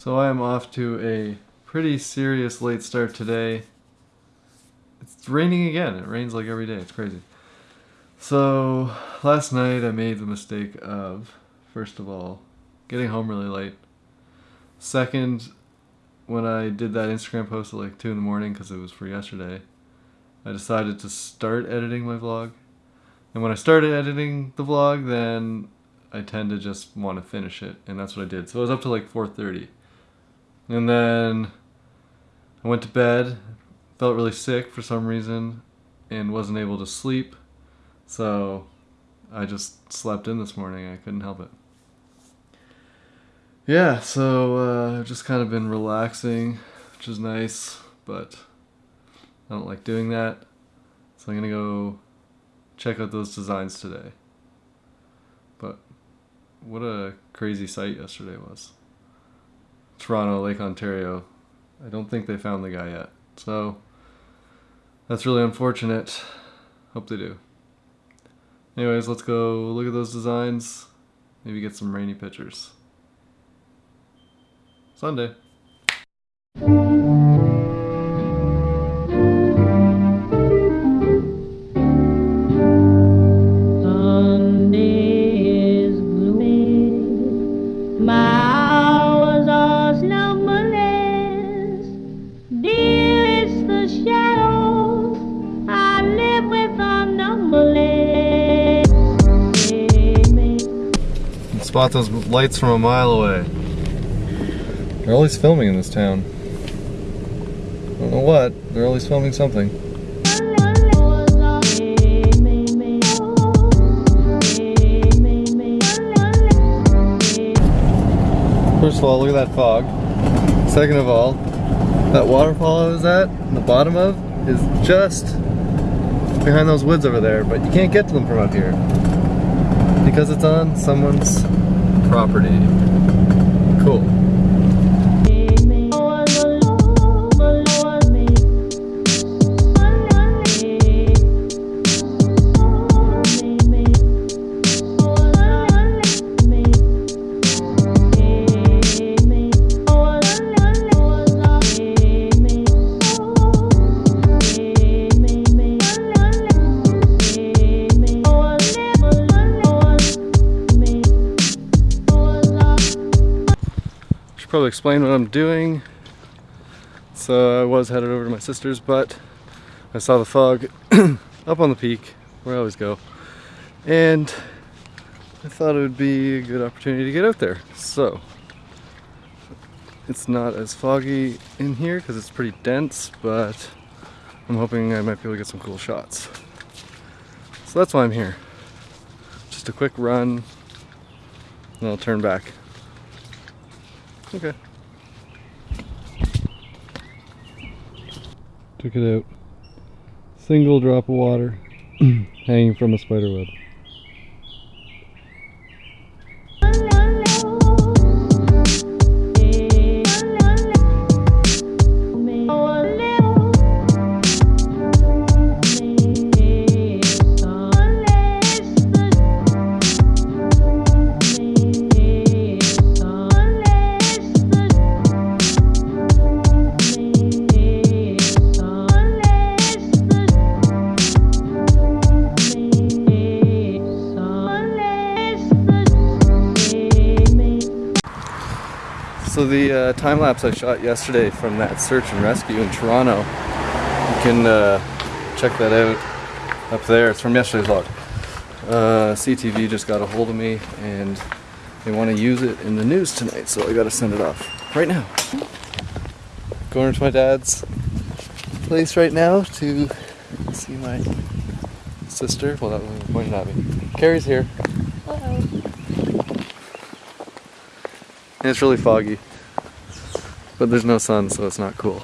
So I am off to a pretty serious late start today. It's raining again. It rains like every day. It's crazy. So last night I made the mistake of, first of all, getting home really late. Second, when I did that Instagram post at like 2 in the morning because it was for yesterday, I decided to start editing my vlog. And when I started editing the vlog, then I tend to just want to finish it, and that's what I did. So I was up to like 4.30. And then I went to bed, felt really sick for some reason, and wasn't able to sleep. So I just slept in this morning. I couldn't help it. Yeah, so uh, I've just kind of been relaxing, which is nice, but I don't like doing that. So I'm gonna go check out those designs today. But what a crazy sight yesterday was. Toronto, Lake Ontario. I don't think they found the guy yet. So that's really unfortunate. Hope they do. Anyways, let's go look at those designs. Maybe get some rainy pictures. Sunday. Spot those lights from a mile away. They're always filming in this town. I don't know what, they're always filming something. First of all, look at that fog. Second of all, that waterfall I was at, the bottom of, is just behind those woods over there, but you can't get to them from up here because it's on someone's property. Cool. Probably explain what I'm doing. So I was headed over to my sister's, but I saw the fog up on the peak, where I always go. And I thought it would be a good opportunity to get out there. So it's not as foggy in here because it's pretty dense, but I'm hoping I might be able to get some cool shots. So that's why I'm here. Just a quick run, and I'll turn back. Okay. Took it out. Single drop of water hanging from a spider web. So the uh, time lapse I shot yesterday from that search and rescue in Toronto, you can uh, check that out up there. It's from yesterday's vlog. Uh, CTV just got a hold of me and they want to use it in the news tonight, so I got to send it off right now. Going to my dad's place right now to see my sister. Well, that was pointing at me. Carrie's here. And it's really foggy. But there's no sun, so it's not cool.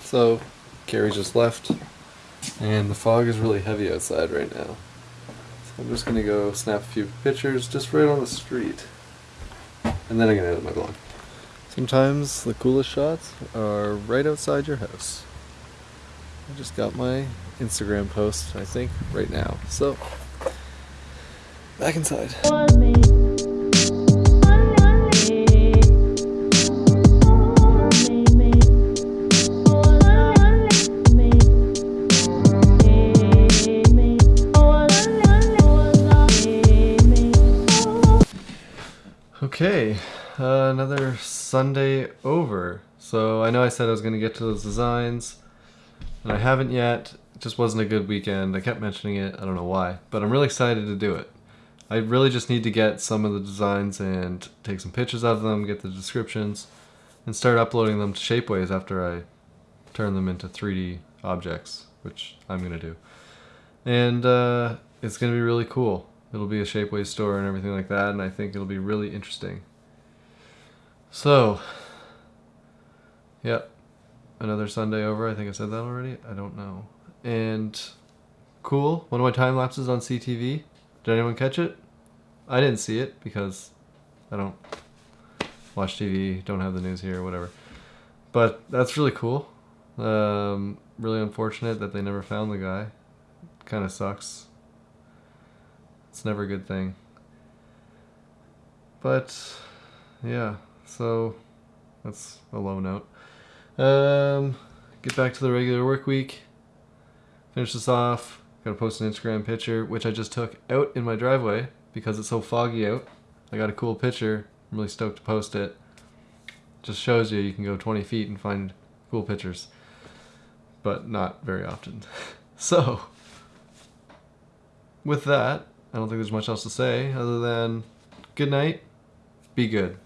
So, Carrie just left, and the fog is really heavy outside right now. So I'm just gonna go snap a few pictures just right on the street. And then I'm gonna edit my vlog. Sometimes the coolest shots are right outside your house. I just got my Instagram post, I think, right now. So, back inside. Okay, uh, another Sunday over. So I know I said I was going to get to those designs, and I haven't yet. It just wasn't a good weekend. I kept mentioning it. I don't know why, but I'm really excited to do it. I really just need to get some of the designs and take some pictures of them, get the descriptions, and start uploading them to Shapeways after I turn them into 3D objects, which I'm going to do. And uh, it's going to be really cool it'll be a Shapeways store and everything like that, and I think it'll be really interesting. So, yep, another Sunday over. I think I said that already. I don't know. And cool. One of my time lapses on CTV. Did anyone catch it? I didn't see it because I don't watch TV, don't have the news here, whatever. But that's really cool. Um, really unfortunate that they never found the guy. Kind of sucks. It's never a good thing. But yeah, so that's a low note. Um, get back to the regular work week. Finish this off. Gotta post an Instagram picture, which I just took out in my driveway because it's so foggy out. I got a cool picture. I'm really stoked to post it. Just shows you you can go 20 feet and find cool pictures, but not very often. so, with that, I don't think there's much else to say other than good night, be good.